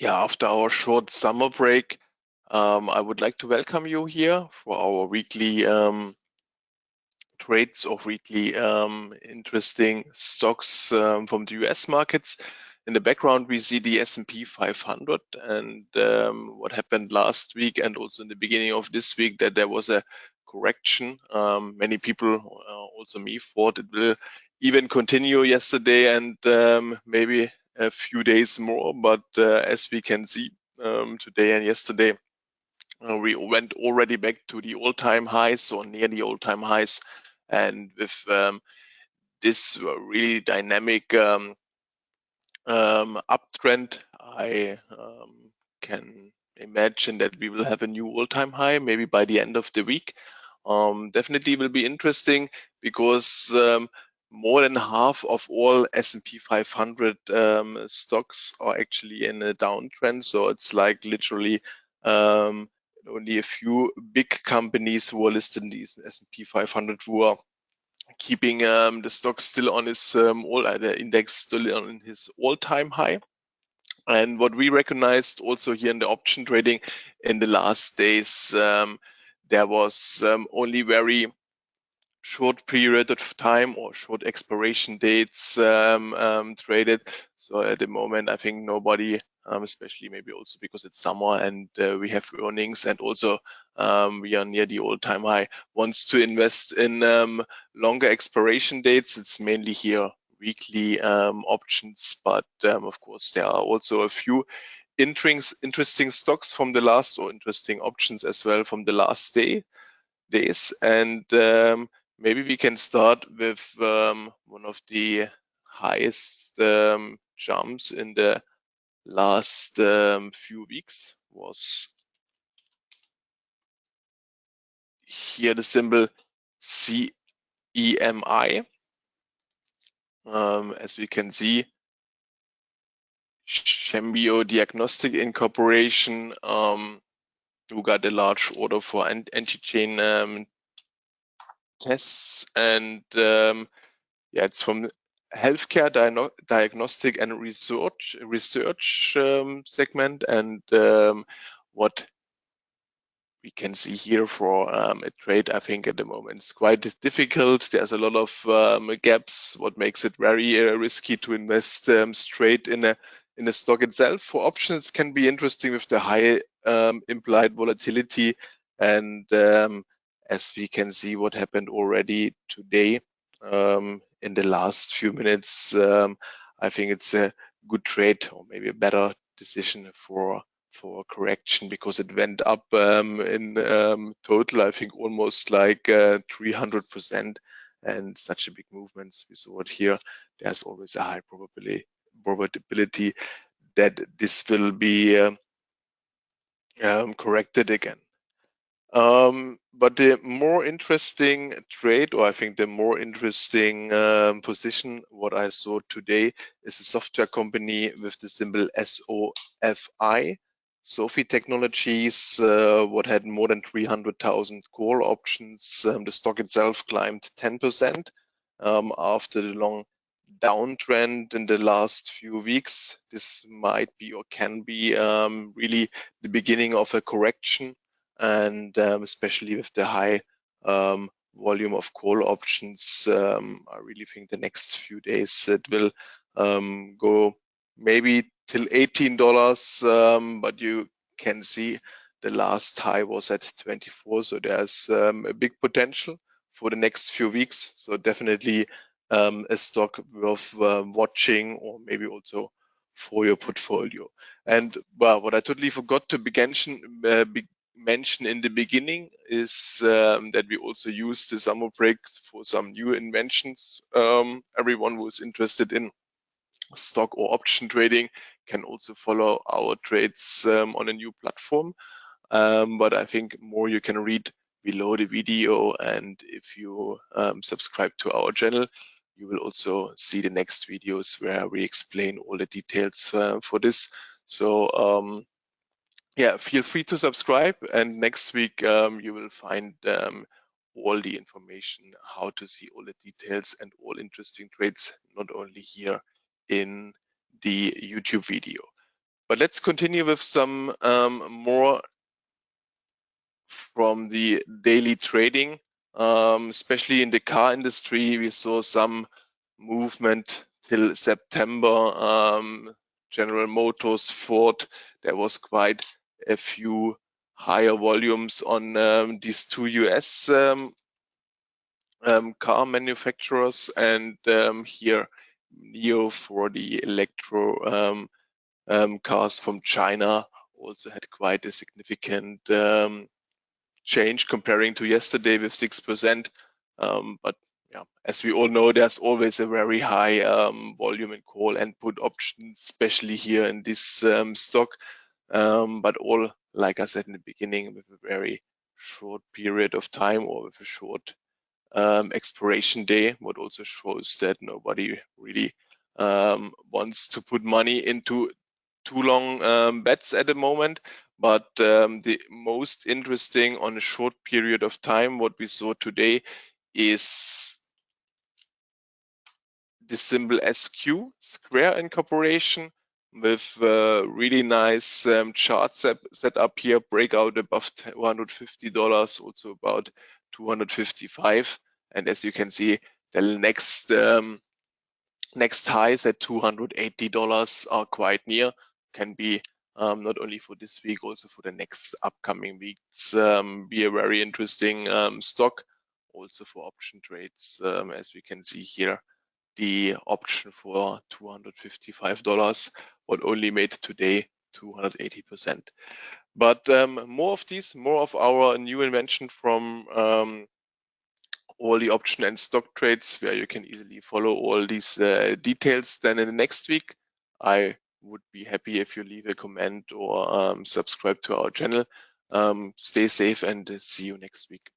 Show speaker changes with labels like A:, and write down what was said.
A: Yeah, after our short summer break, um, I would like to welcome you here for our weekly um, trades of weekly um, interesting stocks um, from the US markets. In the background, we see the S&P 500 and um, what happened last week and also in the beginning of this week that there was a correction. Um, many people, uh, also me, thought it will even continue yesterday and maybe a few days more. But uh, as we can see um, today and yesterday, uh, we went already back to the all-time highs or near the all-time highs. And with um, this really dynamic um, um, uptrend, I um, can imagine that we will have a new all-time high maybe by the end of the week. Um, definitely will be interesting because um, more than half of all S&P 500 um, stocks are actually in a downtrend. So it's like literally um, only a few big companies who are listed in the S&P 500 who are keeping um, the stock still on his um, all uh, the index still on his all-time high. And what we recognized also here in the option trading in the last days, um, there was um, only very short period of time or short expiration dates um, um, traded. So at the moment, I think nobody, um, especially maybe also because it's summer and uh, we have earnings and also um, we are near the all-time high, wants to invest in um, longer expiration dates. It's mainly here weekly um, options, but of course there are also a few interesting stocks from the last or interesting options as well from the last day days and um, Maybe we can start with um, one of the highest um, jumps in the last um, few weeks was here the symbol CEMI. Um, as we can see, Chembio Diagnostic Incorporation, um, who got a large order for antigen um, tests and um, yeah, it's from healthcare diagnostic and research research um, segment and um, what we can see here for um, a trade I think at the moment. It's quite difficult. There's a lot of um, gaps. What makes it very uh, risky to invest um, straight in a in the stock itself? For options can be interesting with the high um, implied volatility and as we can see what happened already today um, in the last few minutes. Um, I think it's a good trade or maybe a better decision for for correction because it went up um, in um, total, I think almost like uh, 300% and such a big movements we saw it here. There's always a high probability probability that this will be uh, corrected again. Um, but the more interesting trade, or I think the more interesting um, position, what I saw today is a software company with the symbol SOFI. Sophie Technologies, uh, what had more than 300,000 call options. Um, the stock itself climbed 10% um, after the long downtrend in the last few weeks. This might be or can be um, really the beginning of a correction and um, especially with the high um, volume of call options, um, I really think the next few days it will um, go maybe till $18, um, but you can see the last high was at 24, so there's um, a big potential for the next few weeks. So definitely a stock worth watching or maybe also for your portfolio. And well, what I totally forgot to mention, uh, be mention in the beginning is um, that we also use the summer break for some new inventions. Um, everyone who is interested in stock or option trading can also follow our trades um, on a new platform. Um, but I think more you can read below the video. And if you um, subscribe to our channel, you will also see the next videos where we explain all the details uh, for this. So um, yeah, feel free to subscribe. And next week, um, you will find um, all the information, how to see all the details and all interesting trades, not only here in the YouTube video. but let's continue with some um, more from the daily trading, um, especially in the car industry. We saw some movement till September. Um, General Motors, Ford, there was quite a few higher volumes on um, these two US um, um, car manufacturers and um, here NIO for the electro cars from China also had quite a significant change comparing to yesterday with 6%. Um, but yeah, as we all know, there's always a very high um, volume in call and put options, especially here in this um, stock. Um, but all, like I said in the beginning, with a very short period of time or with a short um, expiration day, what also shows that nobody really um, wants to put money into too long um, bets at the moment. But um, the most interesting on a short period of time, what we saw today is the symbol SQ, Square Incorporation, with uh, really nice um, chart set, set up here, breakout above $250, also about 255. And as you can see, the next um, next highs at $280 are quite near, can be um, not only for this week, also for the next upcoming weeks, um, be a very interesting um, stock. Also for option trades, um, as we can see here, the option for $255, what only made today 280%. But um, more of these, more of our new invention from um, all the option and stock trades where you can easily follow all these uh, details. Then in the next week, I would be happy if you leave a comment or um, subscribe to our channel. Um, stay safe and see you next week.